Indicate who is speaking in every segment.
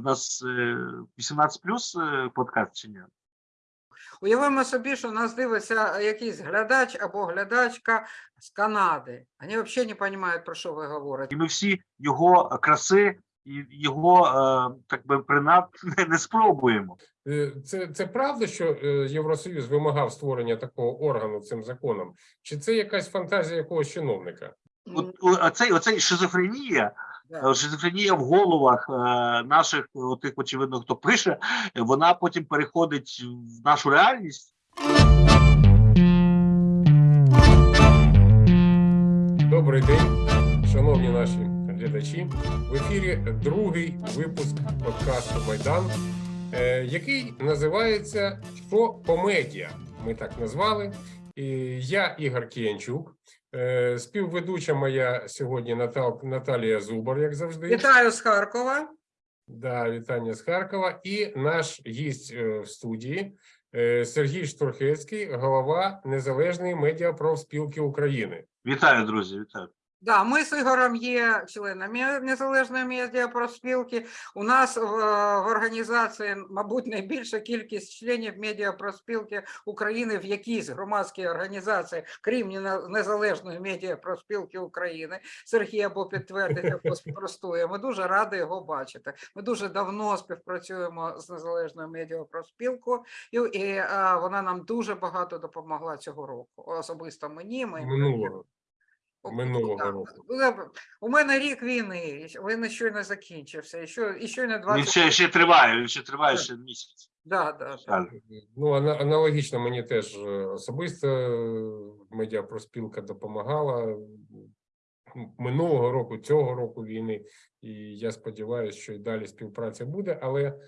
Speaker 1: в нас е, 18 плюс е, подкаст чи ні?
Speaker 2: Уявимо собі, що нас дивиться якийсь глядач або глядачка з Канади. Вони взагалі не розуміють, про що ви говорите.
Speaker 1: І ми всі його краси і його е, так би принад не, не спробуємо.
Speaker 3: Е, Це, це правда, що е, Євросоюз вимагав створення такого органу цим законом? Чи це якась фантазія якогось чиновника?
Speaker 1: От, оцей, оцей шизофренія, е, шизофренія в головах е, наших, тих, очевидно, хто пише, е, вона потім переходить в нашу реальність.
Speaker 3: Добрий день, шановні наші глядачі. В ефірі другий випуск подкасту Майдан, е, який називається Що по медіа. Ми так назвали. Я Ігор Кіянчук, е, співведуча моя сьогодні Натал, Наталія Зубар, як завжди.
Speaker 2: Вітаю з Харкова.
Speaker 3: Да, вітання з Харкова. І наш гість е, в студії е, Сергій Штурхецький, голова Незалежної медіапрофспілки України.
Speaker 1: Вітаю, друзі, вітаю.
Speaker 2: Да, ми з Ігорем є членами Незалежної медіапроспілки. У нас в, в організації, мабуть, найбільша кількість членів медіапроспілки України в якійсь громадській організації, крім Незалежної медіапроспілки України. Сергій або підтвердить, або спростує. Ми дуже раді його бачити. Ми дуже давно співпрацюємо з Незалежною медіапроспілкою, і, і а, вона нам дуже багато допомогла цього року. Особисто мені. Ми
Speaker 3: Минулого. Минулого
Speaker 2: так.
Speaker 3: року.
Speaker 2: У мене рік війни, він щойно закінчився, і що, і щойно
Speaker 1: Він
Speaker 2: 20...
Speaker 1: ще, ще триває, він ще триває ще місяць.
Speaker 2: Да, да.
Speaker 3: Ну, ана- аналогічно мені теж е, особисто е, медіапроспілка допомагала минулого року, цього року війни. І я сподіваюся, що і далі співпраця буде. Але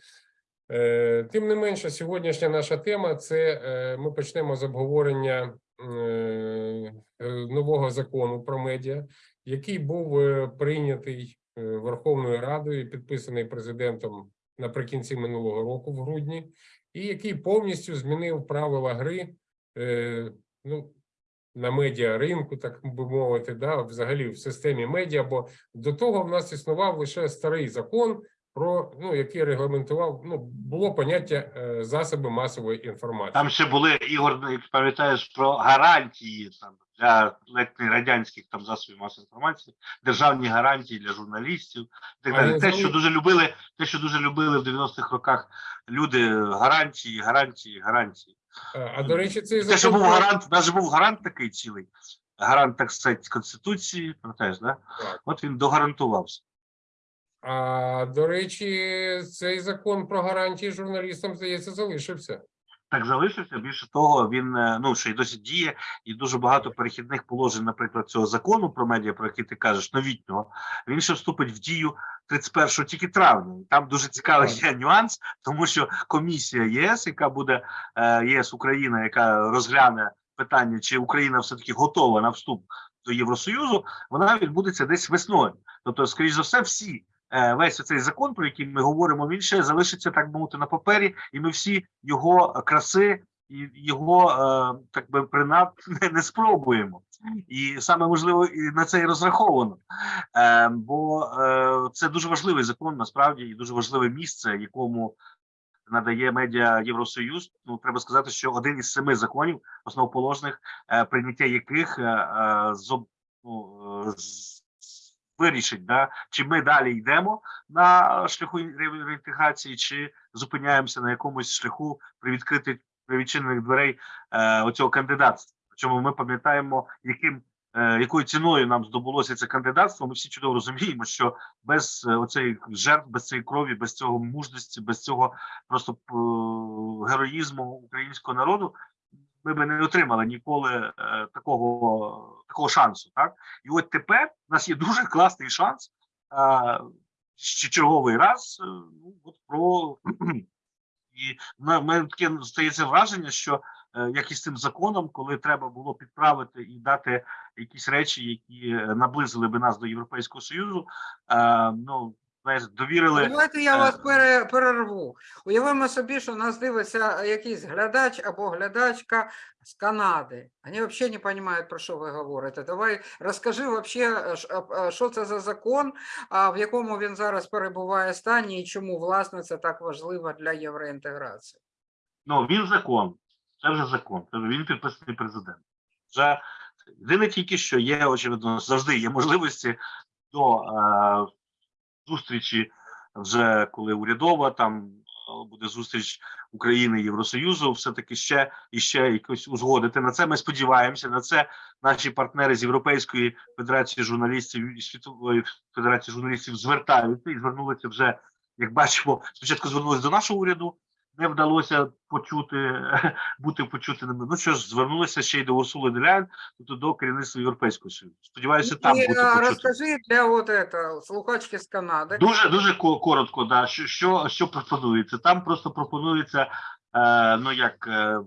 Speaker 3: е, тим не менше, сьогоднішня наша тема це е, ми почнемо з обговорення е, нового закону про медіа, який був е, прийнятий е, Верховною Радою, і підписаний президентом наприкінці минулого року, в грудні, і який повністю змінив правила гри е, ну, на медіа ринку, так би мовити, да, взагалі в системі медіа. Бо до того в нас існував лише старий закон, про ну який регламентував ну було поняття е, засоби масової інформації.
Speaker 1: Там ще були Ігор, як пам'ятаєш, про гарантії там для ледь не радянських там засобів масової інформації, державні гарантії для журналістів. і Так далі. Те, що дуже любили, те, що дуже любили в 90-х роках люди, гарантії, гарантії, гарантії.
Speaker 3: А до речі, цей
Speaker 1: Те, що був гарант, навіть був гарант такий цілий. Гарант, так сказати, конституції, пам'ятаєш, да?
Speaker 3: Так.
Speaker 1: От він догарантувався.
Speaker 3: А до речі, цей закон про гарантії журналістам здається залишився.
Speaker 1: Так залишився. Більше того, він е, ну ще й досі діє, і дуже багато перехідних положень, наприклад, цього закону про медіа, про який ти кажеш, новітнього, він ще вступить в дію 31 тільки травня. І Там дуже цікавий є нюанс, тому що комісія ЄС, яка буде е, ЄС Україна, яка розгляне питання, чи Україна все таки готова на вступ до Євросоюзу, вона відбудеться десь весною. Тобто, скоріш за все, всі. Е, Весь цей закон, про який ми говоримо, він ще залишиться так би мовити на папері, і ми всі його краси і його е, так би принад не, не спробуємо. І саме можливо і на це і розраховано. Е, бо це дуже важливий закон, насправді, і дуже важливе місце, якому надає медіа Євросоюз. Ну треба сказати, що один із семи законів основоположних, прийняття яких е, ну, е, з- вирішить, да, чи ми далі йдемо на шляху реінтеграції, чи зупиняємося на якомусь шляху при відкритих при дверей е, оцього кандидатства. Причому ми пам'ятаємо, яким е, якою ціною нам здобулося це кандидатство. Ми всі чудово розуміємо, що без е, оцеї жертв, без цієї крові, без цього мужності, без цього просто е, героїзму українського народу. Ми би не отримали ніколи е, такого такого шансу. Так і от тепер у нас є дуже класний шанс ще черговий раз. е, Ну от про і на мене таке стається враження, що е, як і з цим законом, коли треба було підправити і дати якісь речі, які наблизили би нас до Європейського Союзу, ну знаєш, довірили.
Speaker 2: Давайте я
Speaker 1: е,
Speaker 2: вас пере, перерву. Уявимо собі, що нас дивиться якийсь глядач або глядачка з Канади. Вони взагалі не розуміють, про що ви говорите. Давай розкажи ш- а- а що це за закон, в якому він зараз перебуває стані і чому, власне, це так важливо для євроінтеграції.
Speaker 1: Ну, він закон. Це вже закон. Він підписаний президентом. Вже єдине тільки, що є, очевидно, завжди є можливості до е, зустрічі, вже коли урядова, там е, буде зустріч України і Євросоюзу, все-таки ще і ще якось узгодити. На це ми сподіваємося. На це наші партнери з Європейської федерації журналістів і світової федерації журналістів звертаються і звернулися вже, як бачимо, спочатку звернулися до нашого уряду. Не вдалося почути бути почутими. Ну що ж, звернулися ще й до Урсули Делян, тобто до керівництва Європейського Союзу. Сподіваюся, там
Speaker 2: і
Speaker 1: бути
Speaker 2: розкажи для от это, слухачки з Канади.
Speaker 1: Дуже дуже ко- коротко, да. Що, що, що пропонується? Там просто пропонується, е, ну як, е,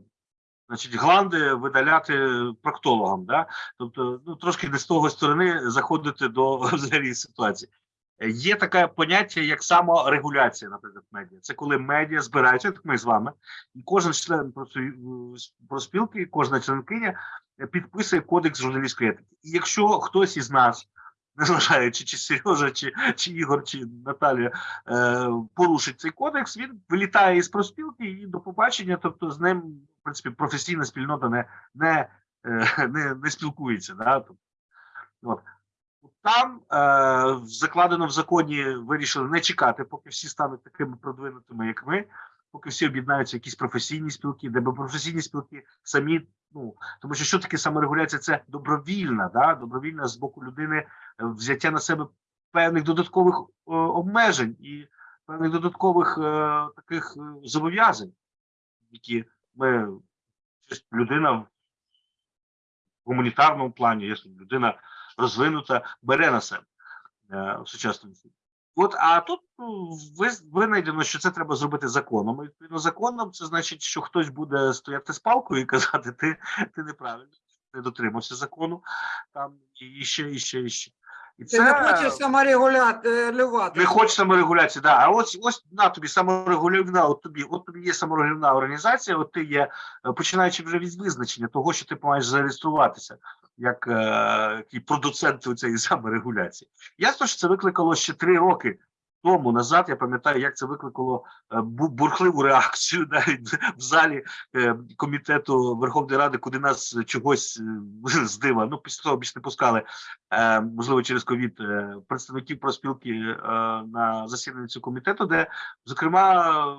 Speaker 1: значить, гланди видаляти проктологам, да? Тобто, ну трошки не з того сторони заходити до взагалі ситуації. Е, Є таке поняття, як саморегуляція, наприклад, медіа. Це коли медіа збираються, як ми з вами, і кожен член просу- проспілки, кожна членкиня е, підписує кодекс журналістської етики. І якщо хтось із нас незважаючи чи Сережа, чи, чи Ігор, чи Наталія е, порушить цей кодекс, він вилітає із проспілки і до побачення. Тобто з ним, в принципі, професійна спільнота не, не, е, не, не спілкується. Да? Тобто, от. Там е, закладено в законі, вирішили не чекати, поки всі стануть такими продвинутими, як ми, поки всі об'єднаються якісь професійні спілки, де професійні спілки самі, ну тому що що таке саморегуляція? Це добровільна, да? добровільна з боку людини е, взяття на себе певних додаткових е, обмежень і певних додаткових е, таких е, зобов'язань, які ми людина в гуманітарному плані, якщо людина розвинута, бере на себе е, в сучасному світі. От, а тут ну, винайдено, що це треба зробити законом. І відповідно законом, це значить, що хтось буде стояти з палкою і казати, ти, ти неправильно, не дотримався закону, там і ще, і ще, і ще. І
Speaker 2: Ти не хочеш саморегулювати.
Speaker 1: не хоче саморегуляції, да. А ось ось на тобі саморегулівна, от тобі, от тобі є саморегулівна організація, от ти є, е, починаючи вже від визначення того, що ти маєш зареєструватися як е, продуцент цієї саморегуляції. Ясно, що це викликало ще три роки. Тому назад я пам'ятаю, як це викликало е, бурхливу реакцію навіть в залі е, комітету Верховної Ради, куди нас чогось е, з дива, ну після того більше не пускали, е, можливо, через ковід представників проспілки е, на засідання цього комітету, де, зокрема,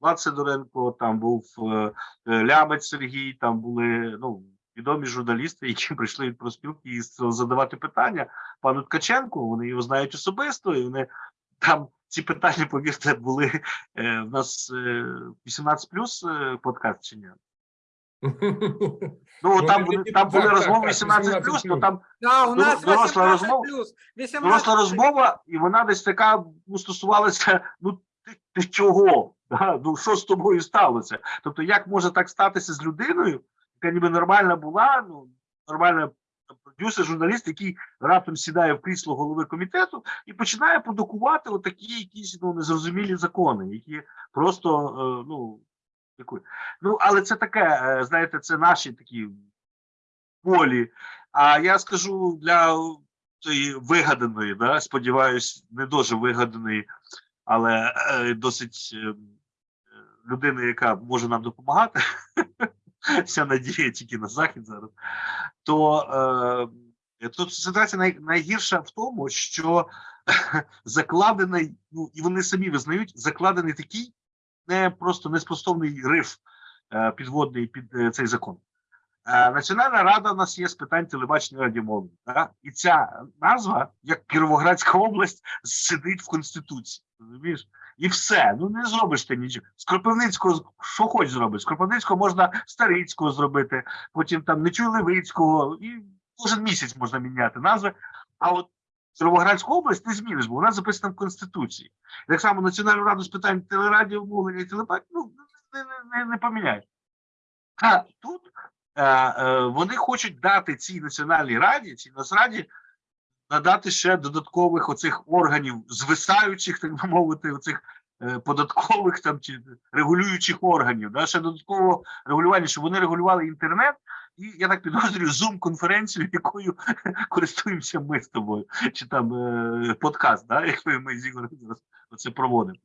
Speaker 1: Влад Сидоренко, там був Лямець Сергій, там були ну відомі журналісти, які прийшли від проспілки і задавати питання пану Ткаченку. Вони його знають особисто, і вони там ці питання, повірте, були е, в нас е, 18 плюс е, подкаст чи ні? Ну,
Speaker 3: Ну,
Speaker 1: там, вони, там були розмови 18 плюс, то там
Speaker 2: Да, у нас
Speaker 1: Доросла розмова. доросла розмова, і вона десь така ну, стосувалася: ну ти, ти чого? Да? Ну що з тобою сталося? Тобто, як може так статися з людиною, яка ніби нормальна була, ну нормальна продюсер, журналіст, який раптом сідає в крісло голови комітету і починає продукувати отакі якісь ну незрозумілі закони, які просто е, ну яку- ну але це таке, е, знаєте, це наші такі полі. А я скажу для тої вигаданої, да, сподіваюсь, не дуже вигаданої, але е, досить е, людини, яка може нам допомагати. Вся надія тільки на захід зараз. То е, тут ситуація най, найгірша в тому, що закладений, ну і вони самі визнають, закладений такий не просто неспростовний риф е, підводний під е, цей закон. Е, Національна рада у нас є з питань телебачення радіомовлення. Да? І ця назва, як Кіровоградська область, сидить в Конституції. Розумієш? І все. Ну не зробиш ти нічого. З Кропивницького що хоч зробиш. З Кропивницького можна Старицького зробити, потім там Нечуй Левицького, і кожен місяць можна міняти назви. А от Кіровоградську область не зміниш, бо вона записана в Конституції. Так само Національну раду з питань телерадіомовлення і телебачення ну, не, не, не, поміняєш. А тут е, е, вони хочуть дати цій національній раді, цій нацраді надати ще додаткових оцих органів, звисаючих, так би мовити, оцих е, податкових там чи регулюючих органів, да, ще додатково регулювання, щоб вони регулювали інтернет. І я так підозрюю зум-конференцію, якою користуємося ми з тобою, чи там е, подкаст, да, якою ми з Ігорем зараз оце проводимо.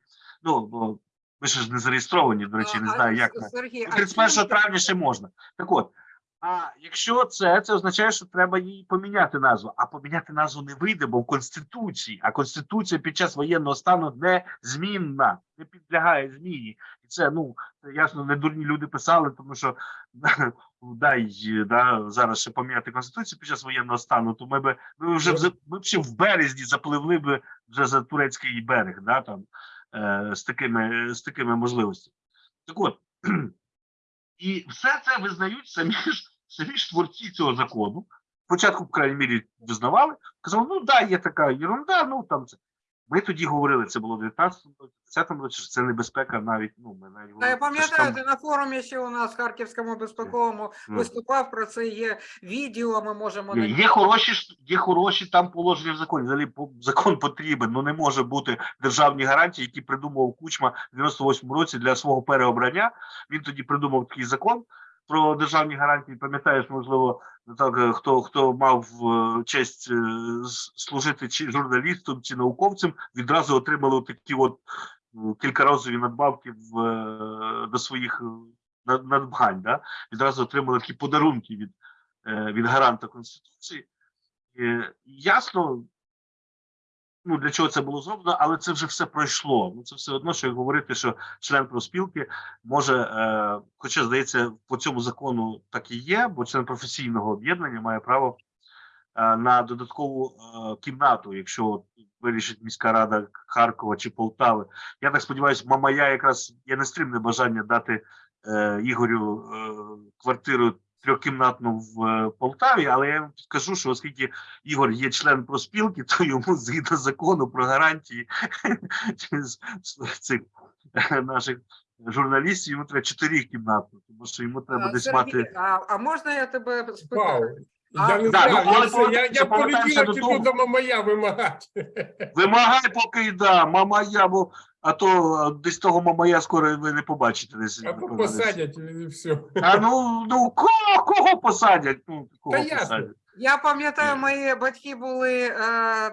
Speaker 1: Ну, бо ми ще ж не зареєстровані, до речі, не знаю, як
Speaker 2: Сергій,
Speaker 1: 31 травня ще можна. Так от, а якщо це, це означає, що треба їй поміняти назву. А поміняти назву не вийде, бо в Конституції, а Конституція під час воєнного стану незмінна, не підлягає зміні. І це, ну, ясно, не дурні люди писали, тому що дай да, зараз ще поміняти Конституцію під час воєнного стану, то ми би ми вже ми б ще в березні запливли б вже за турецький берег, да, там, е, з, такими, з такими можливостями. Так от, і все це визнають самі ж самі ж творці цього закону. Спочатку, в крайній мірі, визнавали, казали, ну да, є така ерунда, ну там це. Ми тоді говорили, це було в 19-му, 10-му році, що це небезпека навіть, ну, ми навіть
Speaker 2: Та я пам'ятаю,
Speaker 1: там-
Speaker 2: на форумі ще у нас Харківському безпековому виступав про це. Є відео, ми можемо
Speaker 1: Є, є хороші є хороші там положення в законі. Взагалі закон потрібен. Ну не може бути державні гарантії, які придумав Кучма в 98 році для свого переобрання. Він тоді придумав такий закон про державні гарантії. Пам'ятаєш, можливо, так е, хто хто мав е, честь е, служити чи журналістом, чи науковцем, відразу отримали такі от кількаразові надбавки в до своїх над- надбань. Да? Відразу отримали такі подарунки від від гаранта Конституції. Ясно, ну, для чого це було зроблено, але це вже все пройшло. Ну, це все одно, що говорити, що член профспілки може, е, хоча, здається, по цьому закону так і є, бо член професійного об'єднання має право е, на додаткову е, кімнату, якщо вирішить міська рада Харкова чи Полтави. Я так сподіваюся, Мамая якраз є нестримне бажання дати е, Ігорю е, квартиру трьохкімнатну в е, Полтаві, але я вам підкажу, що оскільки Ігор є член проспілки, то йому згідно закону про гарантії цих наших журналістів йому треба чотирикімнатну, тому що йому треба десь мати.
Speaker 2: а, можна я тебе спитаю?
Speaker 3: Я не
Speaker 1: да, ну,
Speaker 3: знаю,
Speaker 1: але
Speaker 3: я, все, я, я
Speaker 1: повертаємося
Speaker 3: полетіла
Speaker 1: додому.
Speaker 3: піду до мамая вимагати.
Speaker 1: Вимагай, поки да, мамая, бо а то десь того мамая скоро ви не побачите десь.
Speaker 3: А то посадять і все.
Speaker 1: А ну, ну кого, кого посадять? Ну, кого
Speaker 3: Та ясно.
Speaker 2: Я пам'ятаю, мої батьки були е,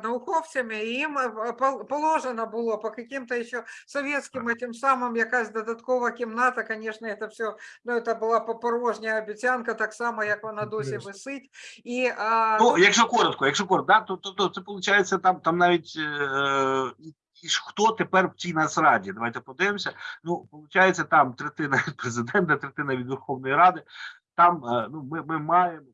Speaker 2: науковцями, і їм е, положено було по каким-то ще совєтським тим самим якась додаткова кімната. Звісно, це все ну, це була порожня обіцянка, так само, як вона досі висить. І, е,
Speaker 1: Ну, якщо коротко, якщо коротко, да, то, то, то це виходить там, там навіть е, і- хто тепер в цій нацраді? Давайте подивимося. Ну, виходить, там третина від президента, третина від Верховної Ради. Там е, ну, ми, ми маємо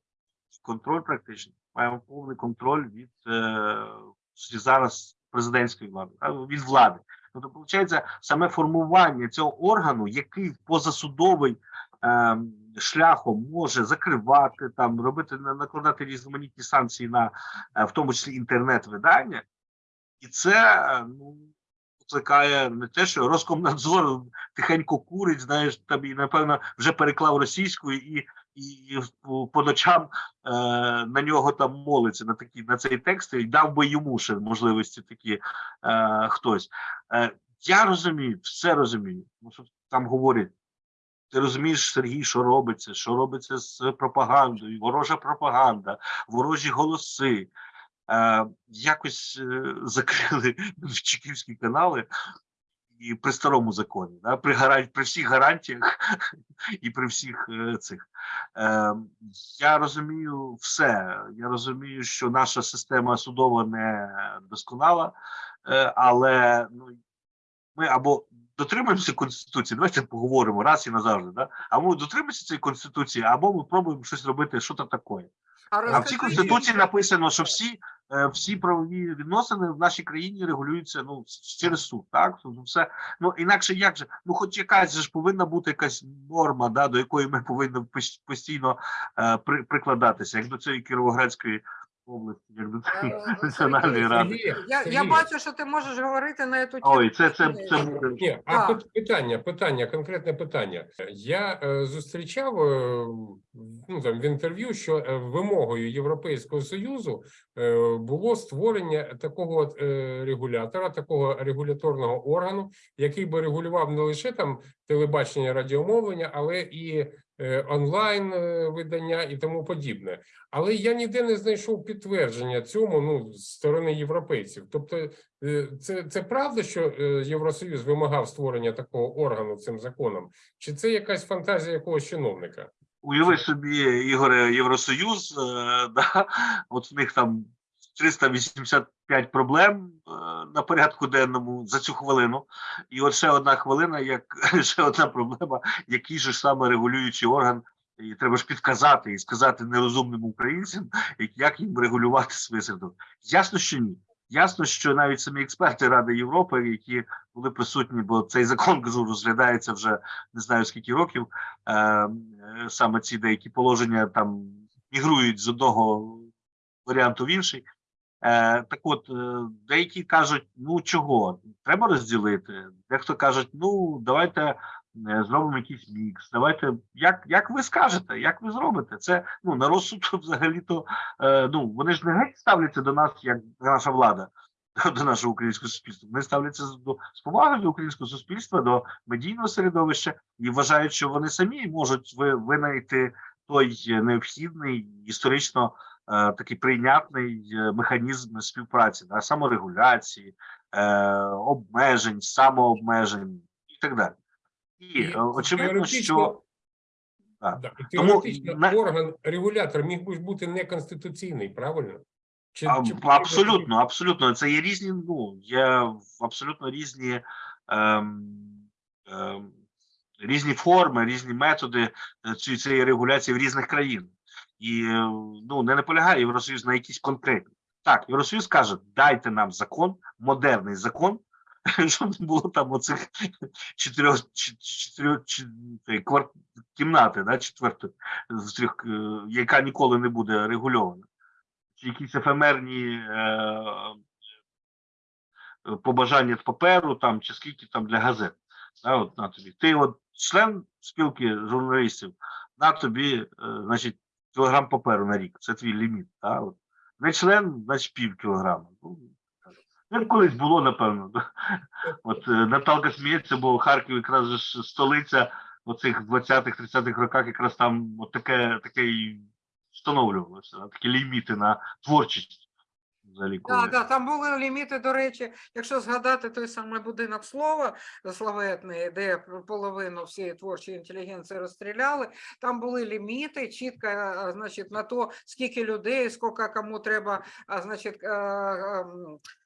Speaker 1: контроль практично, маємо повний контроль від е, зараз президентської влади, від влади. Тобто, виходить, саме формування цього органу, який позасудовий е, шляхом може закривати там, робити на- накладати різноманітні санкції на е, в тому числі інтернет-видання, і це е, ну викликає не те, що Роскомнадзор тихенько курить, знаєш, там і напевно вже переклав російською і. І по- ночам е, на нього там молиться на такі на цей текст, і дав би йому ще можливості такі е, хтось. Е, я розумію, все розумію. Що там говорять, ти розумієш, Сергій, що робиться, що робиться з пропагандою, ворожа пропаганда, ворожі голоси. Е, якось е, закрили чеківські канали і при старому законі, да, при, гаран... при всіх гарантіях і при всіх е, цих. Е, я розумію все. Я розумію, що наша система судова не досконала, е, але ну, ми або дотримуємося конституції, давайте поговоримо раз і назавжди. Да? Або дотримуємося цієї конституції, або ми пробуємо щось робити, що то таке.
Speaker 2: а
Speaker 1: А в цій конституції написано, що всі, всі правові відносини в нашій країні регулюються ну через суд. Так тобто все ну інакше як же, ну хоч якась ж повинна бути якась норма, да, до якої ми повинні постійно е, при, прикладатися, як до цієї кіровоградської області, як до
Speaker 2: Е,
Speaker 1: цієї національної ради.
Speaker 2: Я, я
Speaker 3: Сергій,
Speaker 2: бачу, що ти можеш говорити на цю тему.
Speaker 1: Ой, це це це буде.
Speaker 3: Ні, а
Speaker 2: Так.
Speaker 3: пит- питання, питання, конкретне питання. Я е, зустрічав е, ну, там, в інтерв'ю, що е, вимогою Європейського Союзу е, було створення такого е, регулятора, такого регуляторного органу, який би регулював не лише там телебачення, радіомовлення, але і е, онлайн е, видання і тому подібне. Але я ніде не знайшов підтвердження цьому ну з сторони європейців. Тобто, е, це, це правда, що е, Євросоюз вимагав створення такого органу цим законом, чи це якась фантазія якогось чиновника?
Speaker 1: Уяви собі, Ігоре, Євросоюз, е, да, от в них там 385 проблем е, на порядку денному за цю хвилину. І от ще одна хвилина, як ще одна проблема, який же саме регулюючий орган, і треба ж підказати і сказати нерозумним українцям, як, їм регулювати своє середовище. Ясно, що ні. Ясно, що навіть самі експерти Ради Європи, які були присутні, бо цей закон розглядається вже не знаю скільки років. Е, е, саме ці деякі положення там мігрують з одного варіанту в інший. Е, так от, е, деякі кажуть, ну чого, треба розділити. Дехто кажуть, ну давайте е, зробимо якийсь мікс. Давайте, як, як ви скажете, як ви зробите? Це ну на розсуд взагалі-то ну вони ж не геть ставляться до нас, як наша влада. До нашого українського суспільства вони ставляться до з повагою до українського суспільства, до медійного середовища і вважають, що вони самі можуть ви, винайти той необхідний історично такий прийнятний е, механізм співпраці, да, саморегуляції, е, обмежень, самообмежень і так далі. І, е, очевидно, що Так.
Speaker 3: да, і
Speaker 1: Тому
Speaker 3: теоретично орган регулятор міг би бути неконституційний, правильно? Чи,
Speaker 1: А,
Speaker 3: чи
Speaker 1: абсолютно, абсолютно. Це є різні, ну, є абсолютно різні, ем, ем, різні форми, різні методи е, цієї регуляції в різних країнах. І ну, не наполягає Євросоюз на якісь конкретні. Так, Євросоюз каже, дайте нам закон, модерний закон, щоб не було там оцих чотирьох, кімнати, да, четвертої, е, яка ніколи не буде регульована чи якісь ефемерні е, е, побажання паперу, там, чи скільки там для газет. Да, от, на тобі. Ти от член спілки журналістів, на тобі, е, значить, кілограм паперу на рік. Це твій ліміт. Та? от. Не член, значить пів кілограма. Ну, як колись було, напевно. От е, Наталка сміється, бо Харків якраз ж столиця оцих 20-х, 30-х роках якраз там от таке, таке і встановлювалося, такі ліміти на творчість. Взагалі, коли...
Speaker 2: Так, да, там були ліміти, до речі, якщо згадати той самий будинок слова славетний, де половину всієї творчої інтелігенції розстріляли, там були ліміти чітко, е, значить, на то, скільки людей, скільки кому треба, а, значить, е, ем, е,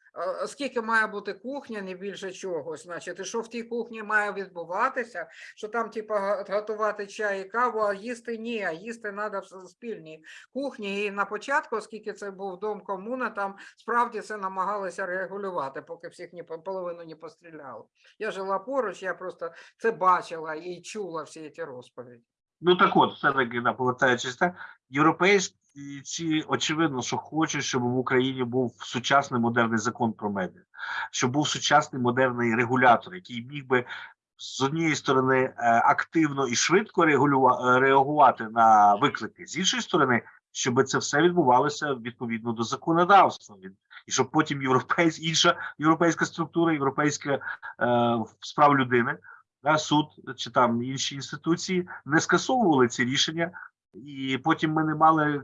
Speaker 2: скільки має бути кухня, не більше чогось, значить, і що в тій кухні має відбуватися, що там, типа, готувати чай і каву, а їсти ні, а їсти треба в спільній кухні. І на початку, оскільки це був дом комуна, там справді це намагалися регулювати, поки всіх по- половину не постріляли. Я жила поруч, я просто це бачила і чула всі ці розповіді.
Speaker 1: Ну так от, все-таки да, повертаючись так, європейці очевидно, що хочуть, щоб в Україні був сучасний модерний закон про медіа, щоб був сучасний модерний регулятор, який міг би з однієї сторони е, активно і швидко е, реагувати на виклики, з іншої сторони, щоб це все відбувалося відповідно до законодавства, і щоб потім європейсь, інша європейська структура, європейська е, справ людини суд чи там інші інституції не скасовували ці рішення, і потім ми не мали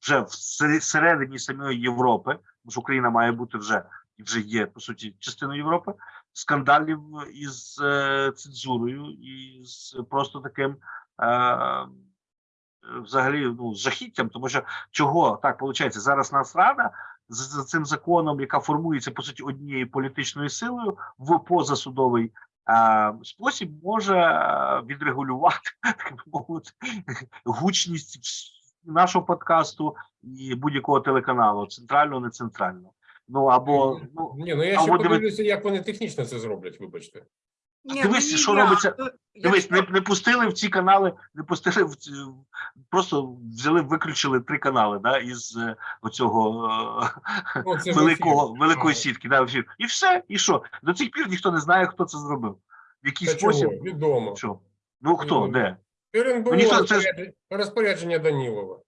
Speaker 1: вже в сер- середині самої Європи, тому що Україна має бути вже вже є по суті частиною Європи, скандалів із е, цензурою і з просто таким. Е, Взагалі, ну, жахіттям, тому що чого так виходить, зараз нас рада з, з цим законом, яка формується по суті однією політичною силою в позасудовий спосіб може е, відрегулювати так би мовити, гучність нашого подкасту і будь-якого телеканалу, центрального, не центрального. Ну або ну
Speaker 3: Ні, ну я ще
Speaker 1: диви-
Speaker 3: подивлюся, як вони технічно це зроблять, вибачте.
Speaker 2: Ні,
Speaker 1: дивись, що
Speaker 2: ні,
Speaker 1: робиться. Дивись, не, не пустили в ці канали, не пустили в ці, просто взяли, виключили три канали да, із е, оцього е,
Speaker 3: це
Speaker 1: великого, великої сітки. Да, в ефір. І все, і що? До цих пір ніхто не знає, хто це зробив. В який
Speaker 3: Та чого?
Speaker 1: спосіб.
Speaker 3: Відомо.
Speaker 1: Що? Ну хто,
Speaker 3: Відомо.
Speaker 1: де? Ну, ніхто- це
Speaker 3: розпорядження Данілова.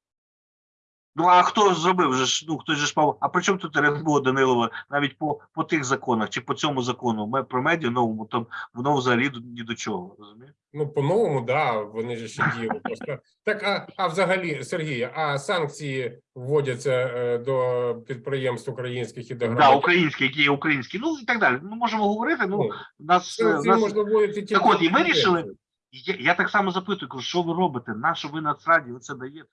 Speaker 1: Ну а хто зробив? Же ж, ну хтось же ж мав. А при чому тут РНБО Данилова навіть по, по тих законах чи по цьому закону про медіа новому, там воно взагалі ні до чого. Розумієш?
Speaker 3: Ну, по-новому, да, вони ж ще діяли просто. Так, а, а взагалі, Сергій, а санкції вводяться е, до підприємств українських і до
Speaker 1: Да, українські, які є українські, ну і так далі. Ну можемо говорити. Ну
Speaker 3: Ну,
Speaker 1: нас, е,
Speaker 3: санкції
Speaker 1: нас
Speaker 3: можна вводити тільки...
Speaker 1: Так от, і
Speaker 3: до
Speaker 1: вирішили? Я, я так само запитую, кажу, що ви робите? На що ви Нацраді оце даєте?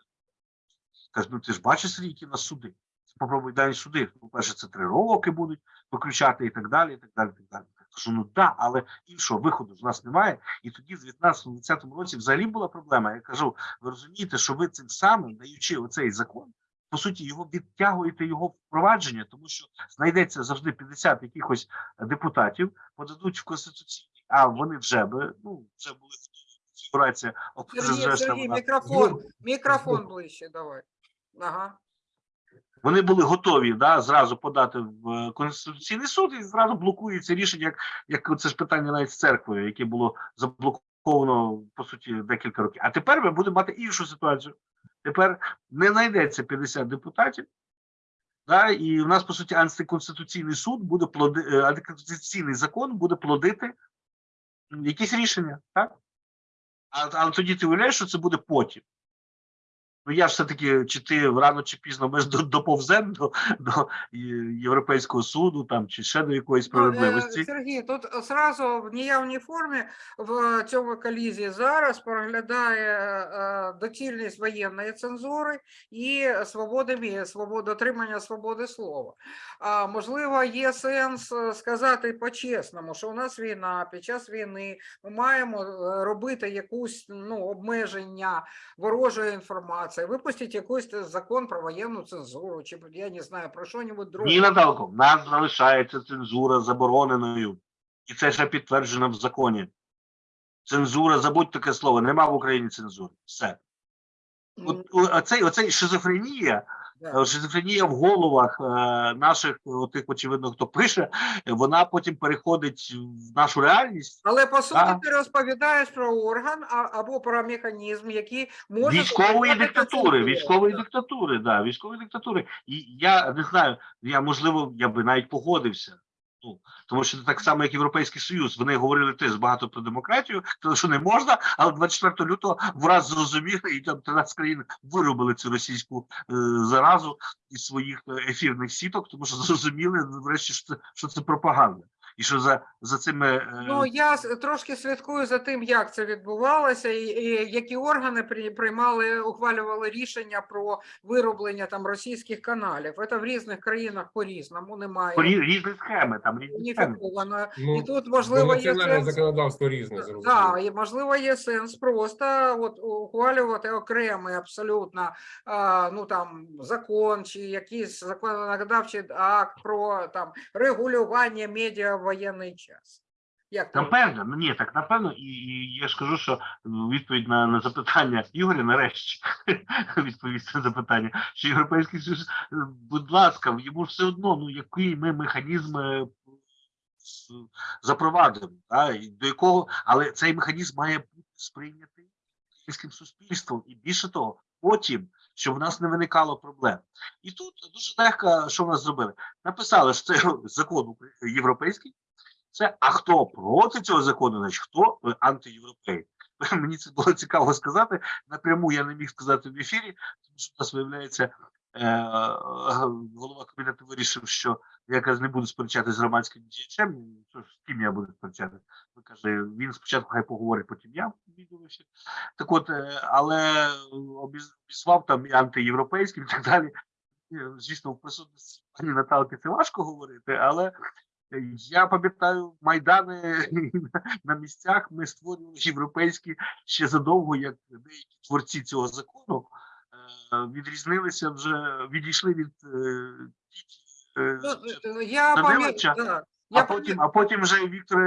Speaker 1: Кажу, ну ти ж бачиш, які нас суди. Попробуй дай суди. По-перше, це три роки будуть виключати і так далі, і так далі, і так далі. Кажу, ну так, але іншого виходу ж у нас немає. І тоді, в 19-20 році, взагалі була проблема. Я кажу, ви розумієте, що ви цим самим, даючи оцей закон, по суті, його відтягуєте його впровадження, тому що знайдеться завжди 50 якихось депутатів, подадуть в конституційний, а вони вже би, ну, вже були конфігурація
Speaker 2: Сергій, Сергій, мікрофон, мікрофон ближче, давай. Ага.
Speaker 1: вони були готові да, зразу подати в е, Конституційний суд і зразу блокується рішення, як, як це ж питання навіть з церквою, яке було заблоковано по суті декілька років. А тепер ми будемо мати іншу ситуацію. Тепер не знайдеться 50 депутатів, да, і в нас по суті антиконституційний суд буде плоди, е, антиконституційний закон буде плодити якісь рішення, так? А, але тоді ти уявляєш, що це буде потім. Ну я ж все-таки, чи ти рано чи пізно ми ж до- доповземо до, до Європейського суду там, чи ще до якоїсь
Speaker 2: Ну, е,
Speaker 1: справедливості.
Speaker 2: Сергій, тут зразу в неявній формі в цьому колізі зараз проглядає е, доцільність воєнної цензури і свободи мі- свободи дотримання свободи слова. А можливо, є сенс е, сказати по-чесному, що у нас війна, під час війни ми маємо е, робити якусь ну, обмеження ворожої інформації, випустити якийсь закон про воєнну цензуру, чи я не знаю про що-небудь друге.
Speaker 1: Ні, Наталко, в нас залишається цензура забороненою. І це ще підтверджено в законі. Цензура, забудь таке слово, нема в Україні цензури. Все. От, оцей, оцей шизофренія, шизофренія в головах е, наших, тих, очевидно, хто пише, е, вона потім переходить в нашу реальність.
Speaker 2: Але по суті
Speaker 1: Да.
Speaker 2: ти розповідаєш про орган а, або про механізм, який може
Speaker 1: військової диктатури, військової диктатури, да, військової диктатури. І я не знаю, я можливо, я би навіть погодився. Ну, тому що це так само, як Європейський Союз, вони говорили теж багато про демократію, тому що не можна, але 24 лютого враз зрозуміли, і там 13 країн виробили цю російську е, заразу із своїх е, ефірних сіток, тому що зрозуміли врешті, що це, що це пропаганда. І що за, за цими е,
Speaker 2: Ну я трошки слідкую за тим, як це відбувалося, і, і які органи при- приймали, ухвалювали рішення про вироблення там російських каналів. Це в різних країнах по-різному немає
Speaker 1: по різні схеми, там різні схеми.
Speaker 3: Ну,
Speaker 2: І тут
Speaker 3: бо
Speaker 2: можливо є сенс.
Speaker 3: законодавство різне, зрозуміло.
Speaker 2: Так, і можливо є сенс просто от ухвалювати окремий абсолютно а, ну там закон чи якийсь законодавчий акт про там регулювання медіа в воєнний час. Як
Speaker 1: Напевно, ну ні, так напевно, і, і я ж кажу, що відповідь на, на запитання Ігоря нарешті відповісти на запитання, що європейський союз, е, будь ласка, йому все одно, ну який ми механізм е, запровадимо, і до якого, але цей механізм має бути сприйнятий українським суспільством, і більше того, потім, щоб в нас не виникало проблем. І тут дуже легко, що в нас зробили? Написали, що це закон європейський. Це а хто проти цього закону, значить хто е, антиєвропей. Мені це було цікаво сказати. Напряму я не міг сказати в ефірі, тому що у нас виявляється, е, голова кабінету вирішив, що я якраз не буду сперечатися з громадським діячем. З ким я буду сперечатися? Він каже, він спочатку хай поговорить, потім я відео в ефір. Так от, е, але обізвав там і антиєвропейським і так далі. Звісно, в присутності пані Наталки це важко говорити, але я пам'ятаю майдани на місцях. Ми створювали європейські ще задовго, як деякі творці цього закону е, відрізнилися вже відійшли від е, ті- е,
Speaker 2: Ну, е, я
Speaker 1: Даниловича,
Speaker 2: да,
Speaker 1: а
Speaker 2: я
Speaker 1: потім, а потім вже Віктор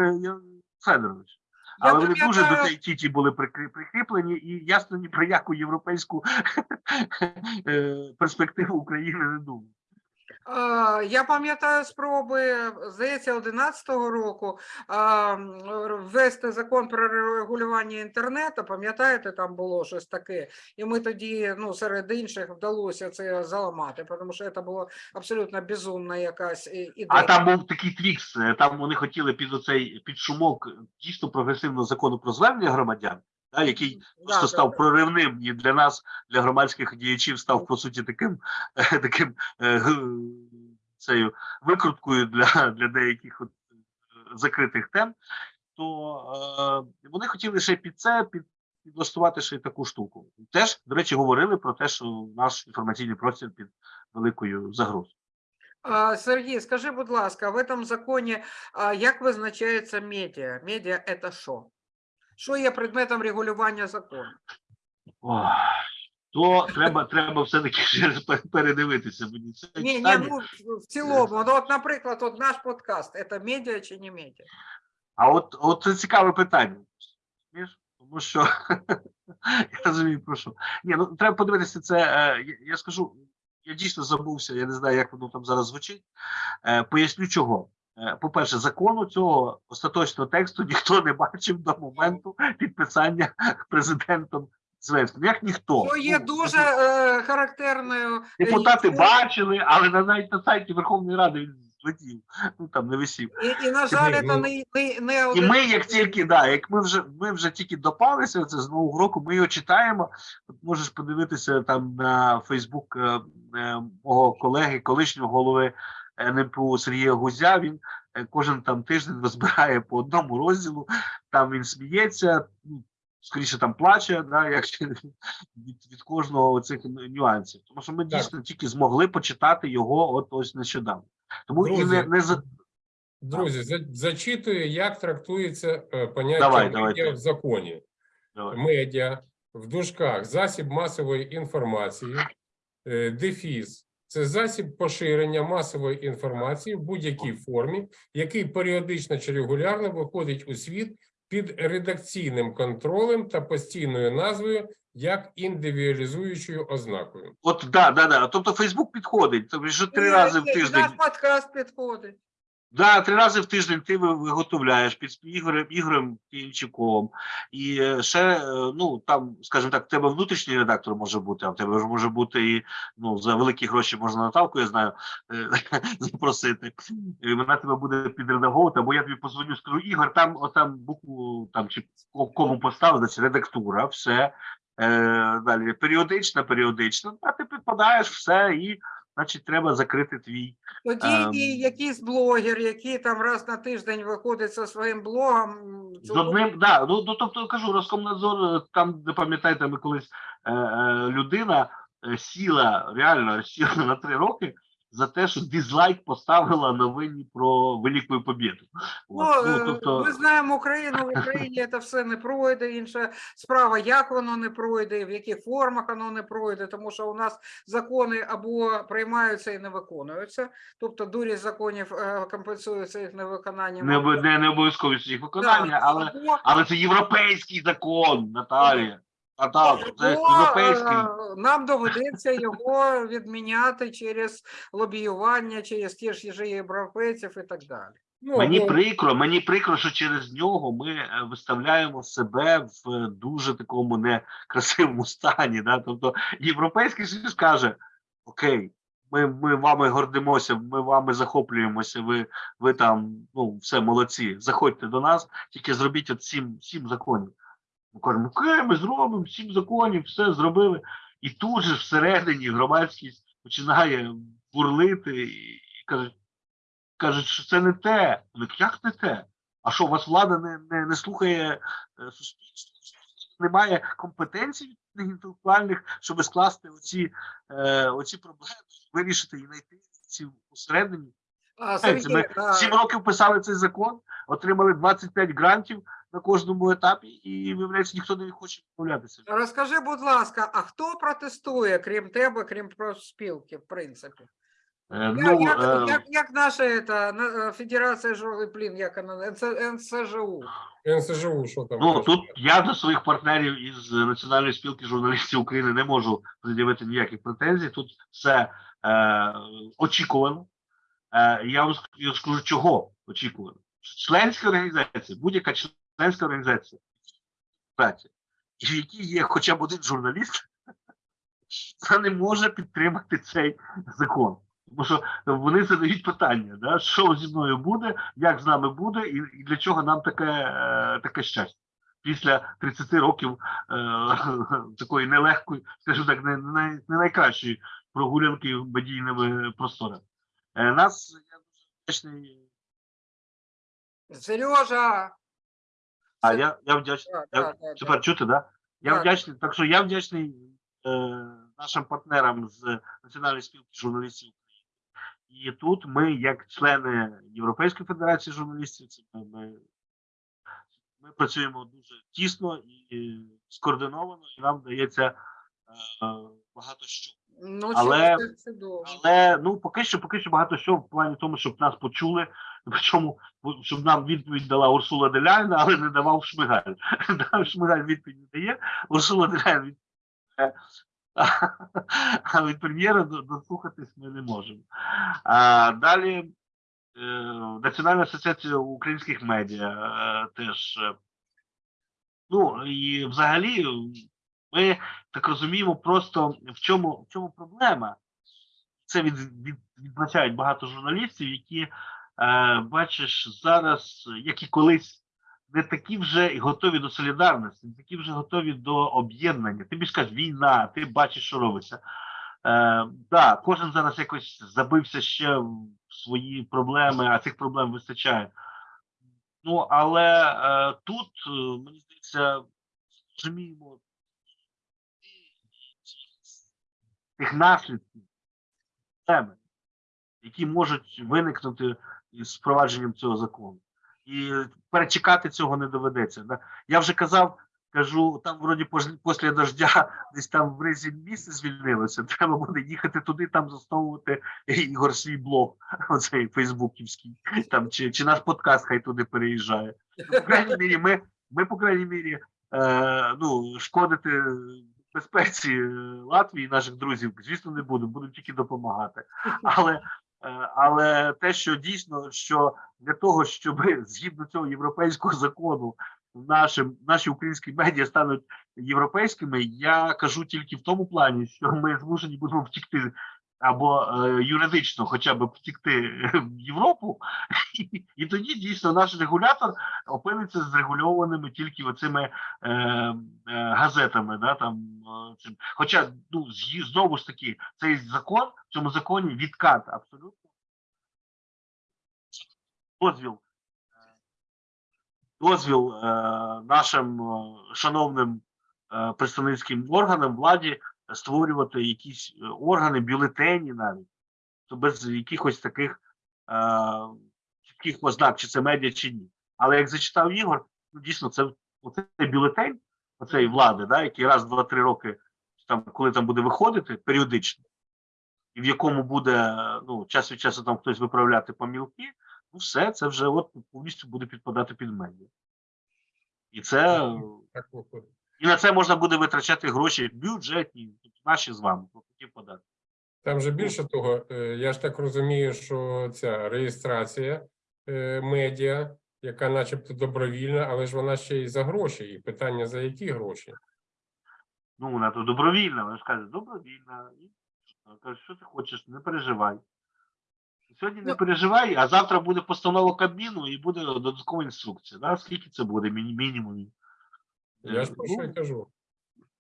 Speaker 1: Федорович.
Speaker 2: Я
Speaker 1: Але вони дуже до цієї тіті були прикрі- прикріплені, і ясно ні про яку європейську перспективу України не думав.
Speaker 2: Я пам'ятаю спроби, здається, 11-го року ввести закон про регулювання інтернету. Пам'ятаєте, там було щось таке, і ми тоді, ну, серед інших, вдалося це заламати, тому що це було абсолютно безумна якась і- ідея.
Speaker 1: А там був такий твікс. е, Там вони хотіли під оцей під шумок дійсно прогресивного закону про звернення громадян, да, який
Speaker 2: Да,
Speaker 1: просто
Speaker 2: да,
Speaker 1: став
Speaker 2: да.
Speaker 1: проривним і для нас, для громадських діячів, став по суті таким таким е, цією викруткою для, для деяких от, е, закритих тем. То е, вони хотіли ще під це під. Підлаштувати ще й таку штуку. Теж, до речі, говорили про те, що наш інформаційний простір під великою загрозою.
Speaker 2: Сергій, скажи, будь ласка, в этом законі як визначається медіа? Медіа – це що? Що є предметом регулювання закону?
Speaker 1: Ох, то треба, треба все-таки ще раз передивитися. Мені це
Speaker 2: Ні, ні, ну в- цілому. Ну, от, наприклад, от наш подкаст це медіа чи не медіа?
Speaker 1: А от, от це цікаве питання. Тому що я розумію, про що. Ні, ну треба подивитися це. Е, я, я скажу, я дійсно забувся, я не знаю, як воно там зараз звучить. Е, поясню чого. Е, По-перше, закону цього остаточного тексту ніхто не бачив до моменту підписання президентом Зеленським. Як ніхто.
Speaker 2: Що є
Speaker 1: Ну,
Speaker 2: дуже е, характерною. е,
Speaker 1: Депутати бачили, але на навіть на сайті Верховної Ради він злетів. Ну там не висів.
Speaker 2: І, і на жаль, це
Speaker 3: ну,
Speaker 2: не, не, не
Speaker 1: І ми, як тільки, да, як ми вже ми вже тільки допалися це з нового року, ми його читаємо. От можеш подивитися там на Фейсбук е, е, мого колеги, колишнього голови НПУ Сергія Гузя. Він е, кожен там тиждень розбирає по одному розділу. Там він сміється, ну, скоріше там плаче, да, як від, від кожного цих нюансів. Тому що ми
Speaker 3: Так.
Speaker 1: дійсно тільки змогли почитати його от ось нещодавно. Тому і не, не за
Speaker 3: Друзі, за- зачитую, як трактується е, поняття
Speaker 1: Давай,
Speaker 3: медіа
Speaker 1: давайте.
Speaker 3: в законі.
Speaker 1: Давай.
Speaker 3: Медіа в дужках засіб масової інформації, е, дефіс це засіб поширення масової інформації в будь-якій формі, який періодично чи регулярно виходить у світ під редакційним контролем та постійною назвою як індивідуалізуючою ознакою.
Speaker 1: От да, да, да. Тобто Фейсбук підходить. Тобто, вже три рази в тиждень.
Speaker 2: Наш подкаст підходить.
Speaker 1: Да, три рази в тиждень ти виготовляєш під Ігорем Ігорем Кінчуком. І е, ще, е, ну там, скажімо так, в тебе внутрішній редактор може бути, а в тебе ж може бути і ну за великі гроші можна Наталку, я знаю, е, запросити. І вона тебе буде підредаговувати, або я тобі позвоню, скажу, Ігор, там отам букву там чи ко- кому поставити, значить редактура, все. Е, далі періодично, періодично, а ти підпадаєш все, і значить треба закрити твій.
Speaker 2: Тоді
Speaker 1: Ем.
Speaker 2: і якийсь блогер, який там раз на тиждень виходить зі своїм блогом.
Speaker 1: З одним, да, ну, ну тобто кажу, Роскомнадзор, е, там, де пам'ятаєте, ми колись е, е, людина е, сіла, реально сіла на три роки за те, що дизлайк поставила новині про Велику Побєду.
Speaker 2: Ну,
Speaker 1: От,
Speaker 2: е,
Speaker 1: тобто,
Speaker 2: ми знаємо Україну, в Україні це все не пройде. Інша справа, як воно не пройде, в яких формах воно не пройде, тому що у нас закони або приймаються і не виконуються. Тобто дурість законів е, компенсується їх невиконанням.
Speaker 1: не, не, не обов'язковість їх
Speaker 2: Да,
Speaker 1: виконання, але,
Speaker 2: або-
Speaker 1: але це європейський закон, Наталія. Це європейський.
Speaker 2: е, Нам доведеться його відміняти через лобіювання, через ті ж же європейців і так далі.
Speaker 3: Ну,
Speaker 1: Мені
Speaker 3: або-
Speaker 1: прикро, мені прикро, що через нього ми е, виставляємо себе в е, дуже такому некрасивому стані. Да? Тобто Європейський Союз каже: Окей, ми, ми вами гордимося, ми вами захоплюємося. Ви, ви там ну все молодці. Заходьте до нас, тільки зробіть от сім, сім законів. Ми кажемо, окей, ми зробимо сім законів, все зробили. І тут же всередині громадськість починає бурлити і, кажуть кажуть, що це не те. Кажуть, як не те? А що, у вас влада не, не, не слухає е, суспільство? Немає компетенцій інтелектуальних, щоб скласти оці, е, оці проблеми, вирішити і знайти ці усередині. Ми сім років писали цей закон, отримали 25 грантів на кожному етапі, і виявляється, ніхто не хоче відмовлятися.
Speaker 2: Розкажи, будь ласка, а хто протестує, крім тебе, крім профспілки, в принципі?
Speaker 1: Е, Ну,
Speaker 2: як,
Speaker 1: е,
Speaker 2: як, як наша ета, е, Федерація жовтий плін, як вона, НС- НСЖУ.
Speaker 3: НСЖУ, що там?
Speaker 1: Ну тут я до своїх партнерів із Національної спілки журналістів України не можу пред'явити ніяких претензій. Тут все е, очікувано. Е, я вам скажу, чого очікувано. Членська організація, будь-яка членська організація, праці, в якій є хоча б один журналіст, це не може підтримати цей закон. Тому що вони задають питання, да, що зі мною буде, як з нами буде, і, і для чого нам таке, е, таке щастя. Після 30 років е, такої нелегкої, скажімо так, не, не, не найкращої прогулянки медійними просторами. Е, нас я дуже вдячний.
Speaker 2: Сережа!
Speaker 1: А я, я вдячний.
Speaker 2: Да,
Speaker 1: Я,
Speaker 2: да, да, да.
Speaker 1: чути, да? Я вдячний. Так що я вдячний е, нашим партнерам з Національної спілки журналістів України. І тут ми, як члени Європейської федерації журналістів, це ми, ми, ми працюємо дуже тісно і скоординовано, і нам вдається е, багато що.
Speaker 2: Ну,
Speaker 1: Але-
Speaker 2: це- це.
Speaker 1: Але ну поки що, поки що багато що в плані тому, щоб нас почули. Причому щоб нам відповідь дала Урсула Деляйна, але не давав Шмигаль. Шмигаль відповідь не дає. Урсула Деляйна відповідь. дає. А від прем'єра дослухатись ми не можемо. А, далі е, Національна асоціація українських медіа е, теж. е, Ну і взагалі, ми так розуміємо, просто в чому, в чому проблема це від, від, відзначають багато журналістів, які, е, бачиш, зараз, як і колись, не такі вже готові до солідарності, не такі вже готові до об'єднання. Ти більш кажеш, війна, ти бачиш, що робиться. Е, да, кожен зараз якось забився ще в свої проблеми, а цих проблем вистачає. Ну, але е, тут, е, мені здається, розуміємо тих наслідків теми, які можуть виникнути із впровадженням цього закону. І перечекати цього не доведеться. Я вже казав, кажу, там вроді після дождя десь там в ризі місце звільнилося. Треба буде їхати туди, там засновувати Ігор свій блог, оцей фейсбуківський, там чи, чи наш подкаст хай туди переїжджає. Ну, по крайній мірі, ми, ми по крайній мірі, е, ну, шкодити безпеці е, Латвії, наших друзів, звісно, не буду, буду тільки допомагати. Але, е, але те, що дійсно, що для того, щоб згідно цього європейського закону наші, наші українські медіа стануть європейськими, я кажу тільки в тому плані, що ми змушені будемо втікти. Або е, юридично хоча б втікти в Європу, і, тоді дійсно наш регулятор опиниться зрегульованими тільки оцими е, е, газетами, да, там, е, цим. Хоча, ну, знову ж таки, цей закон, в цьому законі відкат абсолютно. Дозвіл, дозвіл е, нашим е, шановним е, представницьким органам владі створювати якісь е, органи, бюлетені навіть, то без якихось таких е, чітких ознак, чи це медіа, чи ні. Але як зачитав Ігор, ну дійсно, це оцей бюлетень, оцей влади, да, який раз, два, три роки, там, коли там буде виходити періодично, і в якому буде ну, час від часу там хтось виправляти помілки, ну все, це вже от повністю буде підпадати під медіа. І це. І на це можна буде витрачати гроші бюджетні, наші з вами, платників податків.
Speaker 3: Там же більше того, е, я ж так розумію, що ця реєстрація е, медіа, яка начебто добровільна, але ж вона ще й за гроші. І питання за які гроші?
Speaker 1: Ну, вона то добровільна, вона ж каже, добровільна. І каже, що ти хочеш, не переживай. Сьогодні не
Speaker 2: Ну-
Speaker 1: переживай, а завтра буде постанова Кабміну і буде додаткова інструкція. Да? Скільки це буде міні- мінімум?
Speaker 3: Я ж про що й кажу.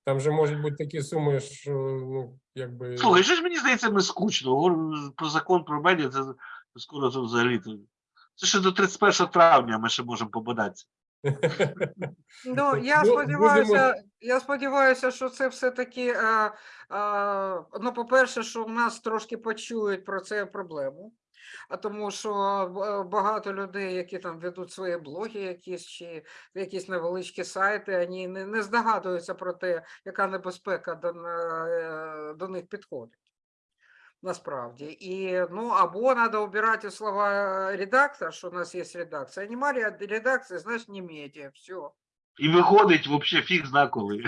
Speaker 3: Там же можуть бути такі суми, що ну якби
Speaker 1: Слухай, що ж мені здається, ми скучно. Про закон про медіа, це скоро це взагалі. Це ще до 31 травня ми ще можемо побадатися.
Speaker 2: Ну, я
Speaker 3: Ну,
Speaker 2: сподіваюся, я сподіваюся, що це все-таки, е, е, ну, по-перше, що в нас трошки почують про це проблему. А тому що е, багато людей, які там ведуть свої блоги, якісь чи якісь невеличкі сайти, вони не, не здогадуються про те, яка небезпека до, е, до них підходить. насправді. І, ну, або треба убирати слова редактор, що у нас є редакція. Немає редакції, значить не медіа. Все.
Speaker 1: І виходить взагалі фіг зна коли.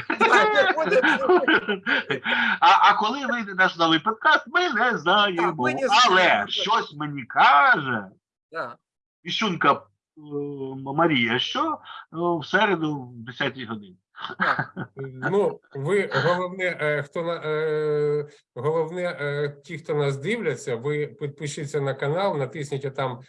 Speaker 1: А, а коли вийде наш новий подкаст, ми не знаємо.
Speaker 2: ми не
Speaker 1: Але
Speaker 2: знаємо.
Speaker 1: щось мені каже,
Speaker 2: Да.
Speaker 1: Іщунка е, Марія, що е, в середу в 10 годині.
Speaker 3: Ну, ви головне, е, хто на е, головне, е, ті, хто нас дивляться, ви підпишіться на канал, натисніть там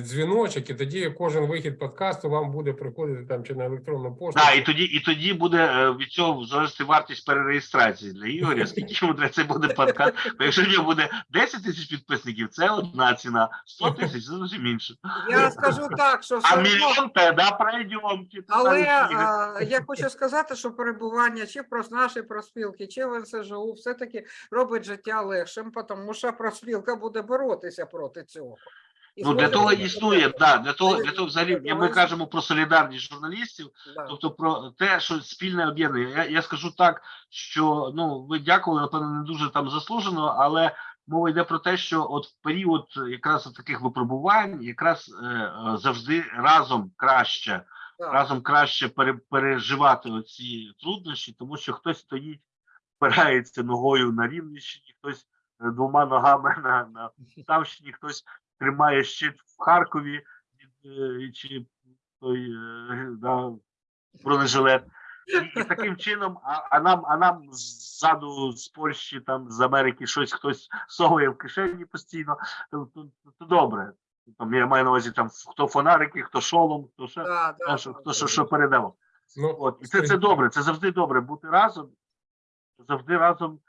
Speaker 3: дзвіночок, і тоді кожен вихід подкасту вам буде приходити там чи на електронну пошту.
Speaker 1: Да, і тоді, і тоді буде від цього залежати вартість перереєстрації для Ігоря. Скільки йому треба це буде подкаст? Бо якщо в нього буде 10 тисяч підписників, це одна ціна, 100 тисяч це зовсім інше.
Speaker 2: Я скажу так, що
Speaker 1: А мільйон тоді пройдемо.
Speaker 2: Але а, я хочу сказати, що перебування чи про наші проспілки, чи в НСЖУ все-таки робить життя легшим, тому що проспілка буде боротися проти цього. І
Speaker 1: Ну для того існує, да, для того, для того взагалі ми кажемо про солідарність журналістів,
Speaker 2: Да.
Speaker 1: тобто про те, що спільне об'єднання. Я, я скажу так, що ну ви дякували, напевно, не дуже там заслужено, але мова йде про те, що от в період якраз таких випробувань, якраз е, завжди разом краще, Разом краще пере, переживати оці труднощі, тому що хтось стоїть, впирається ногою на Рівненщині, хтось е, двома ногами на, на Полтавщині, хтось тримає щит в Харкові, е, чи той е, да, бронежилет. І, і таким чином, а, а нам, а нам ззаду з Польщі, там з Америки щось хтось совує в кишені постійно, то, то, то добре. Там я маю на увазі там хто фонарики, хто шолом, хто ще
Speaker 2: Да, да,
Speaker 1: що,
Speaker 2: да.
Speaker 1: хто що, що передав.
Speaker 3: Ну,
Speaker 1: От і це, це добре, це завжди добре бути разом. Завжди разом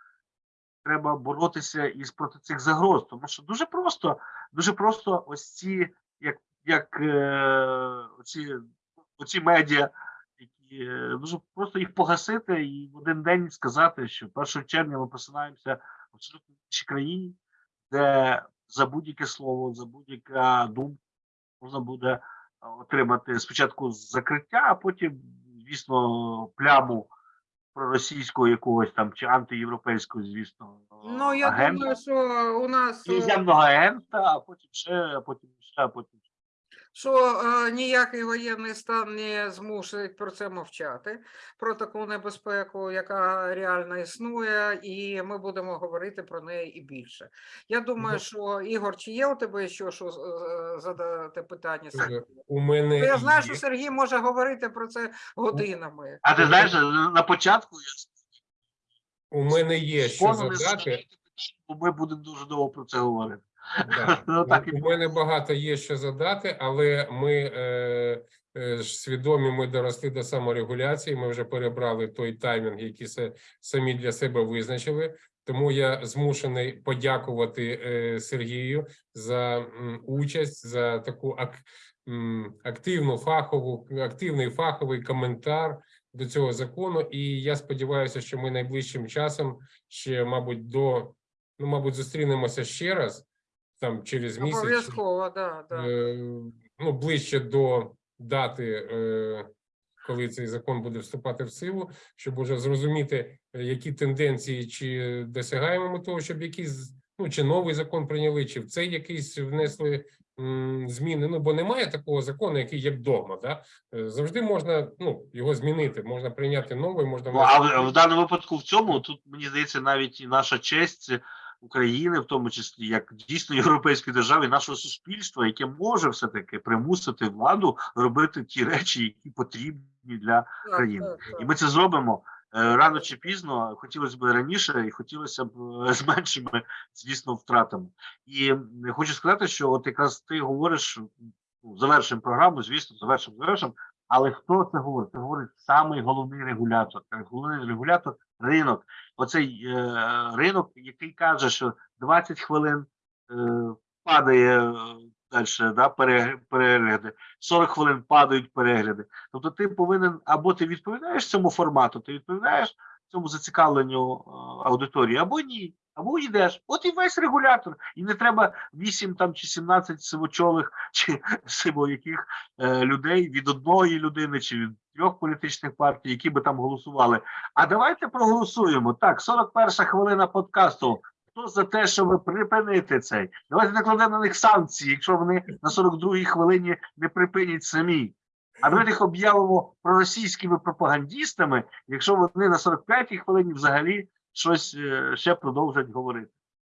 Speaker 1: треба боротися із проти цих загроз. Тому що дуже просто, дуже просто ось ці, як, як е, оці, оці медіа, які е, дуже просто їх погасити і в один день сказати, що 1 червня ми посинаємося в абсолютно іншій країні, де за будь-яке слово, за будь-яка думка можна буде е, отримати спочатку закриття, а потім, звісно, пляму проросійського якогось там чи антиєвропейського, звісно,
Speaker 2: Ну, я
Speaker 1: агента,
Speaker 2: думаю, що у нас е,
Speaker 1: іноземного агента, а потім ще, а потім ще, а потім.
Speaker 2: Що е, ніякий воєнний стан не змусить про це мовчати, про таку небезпеку, яка реально існує, і ми будемо говорити про неї і більше. Я думаю, що Ігор, чи є у тебе що е, задати питання?
Speaker 3: У мене
Speaker 2: Я знаю,
Speaker 3: є-
Speaker 2: що Сергій може говорити про це годинами.
Speaker 1: А ти знаєш, на початку я
Speaker 3: у мене є що задати.
Speaker 1: ми будемо дуже довго про це говорити.
Speaker 3: Да.
Speaker 1: Ну, так
Speaker 3: У мене багато є що задати, але ми е, е, свідомі, ми доросли до саморегуляції. Ми вже перебрали той таймінг, який се- самі для себе визначили. Тому я змушений подякувати е, Сергію за м, участь, за таку ак, м, активну фахову, активний фаховий коментар до цього закону. І я сподіваюся, що ми найближчим часом ще, мабуть, до ну, мабуть, зустрінемося ще раз там через місяць.
Speaker 2: Обов'язково, да, да.
Speaker 3: е, ну, ближче до дати, е, коли цей закон буде вступати в силу, щоб уже зрозуміти, е, які тенденції, чи досягаємо ми того, щоб якийсь ну чи новий закон прийняли, чи в цей якийсь внесли зміни. Ну бо немає такого закону, який як догма. Да? Завжди можна ну його змінити, можна прийняти новий, можна
Speaker 1: Ну, а в, в даному випадку в цьому тут мені здається навіть і наша честь України, в тому числі як дійсно європейської держави, і нашого суспільства, яке може все таки примусити владу робити ті речі, які потрібні для країни. І ми це зробимо е, рано чи пізно. Хотілося б раніше, і хотілося б е, з меншими, звісно, втратами. І хочу сказати, що от якраз ти говориш, ну, завершимо програму, звісно, завершимо, завершимо. Але хто це говорить? Це говорить самий головний регулятор. Е, Головний регулятор ринок. Оцей е, ринок, який каже, що 20 хвилин е, падає далі, да, перег- перегляди, 40 хвилин падають перегляди. Тобто ти повинен або ти відповідаєш цьому формату, ти відповідаєш цьому зацікавленню е, аудиторії, або ні. Або йдеш. От і весь регулятор. І не треба 8 там чи 17 сивочолих чи сивояких е, людей від одної людини чи від трьох політичних партій, які би там голосували. А давайте проголосуємо. Так, 41 хвилина подкасту. Хто за те, щоб припинити цей? Давайте накладемо на них санкції, якщо вони на 42-й хвилині не припинять самі. А давайте їх об'явимо проросійськими пропагандістами, якщо вони на 45-й хвилині взагалі щось е, ще продовжать говорити.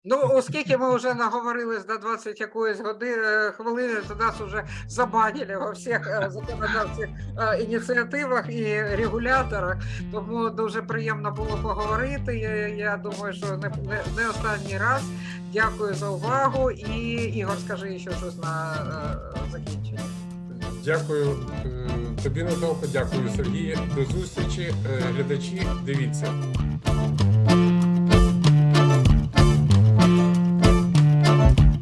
Speaker 2: Ну, оскільки ми вже наговорились до 20 якоїсь години хвилини, то нас вже забанили во всіх е, законодавчих е, ініціативах і регуляторах. Тому дуже приємно було поговорити. Я, я думаю, що не, не, не останній раз. Дякую за увагу. І Ігор, скажи ще щось на е, закінчення.
Speaker 3: Дякую е, тобі, Наталко, дякую, Сергію. До зустрічі, Е, глядачі. Дивіться.